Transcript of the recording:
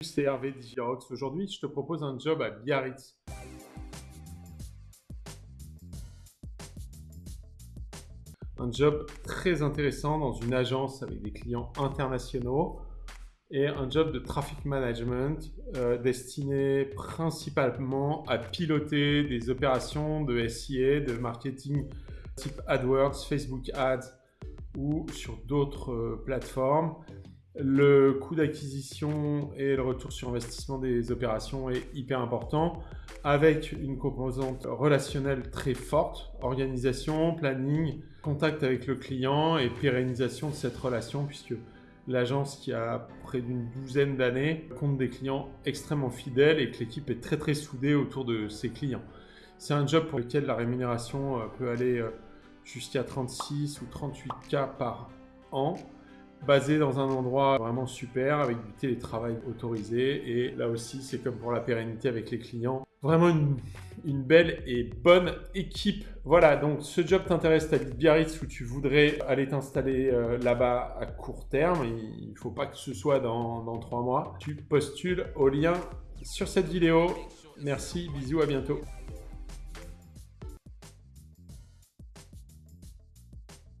c'est Hervé Digirox. Aujourd'hui, je te propose un job à Biarritz. Un job très intéressant dans une agence avec des clients internationaux et un job de traffic management euh, destiné principalement à piloter des opérations de SIA, de marketing type AdWords, Facebook Ads ou sur d'autres euh, plateformes le coût d'acquisition et le retour sur investissement des opérations est hyper important avec une composante relationnelle très forte, organisation, planning, contact avec le client et pérennisation de cette relation puisque l'agence qui a près d'une douzaine d'années compte des clients extrêmement fidèles et que l'équipe est très très soudée autour de ses clients. C'est un job pour lequel la rémunération euh, peut aller euh, jusqu'à 36 ou 38 k par an basé dans un endroit vraiment super avec du télétravail autorisé. Et là aussi c'est comme pour la pérennité avec les clients. Vraiment une, belle et bonne équipe. Voilà donc ce job t'intéresse t'habites Biarritz où tu voudrais aller t'installer euh, là-bas à court terme. Il ne faut pas que ce soit dans, dans trois mois. Tu postules au lien sur cette vidéo. Merci bisous à bientôt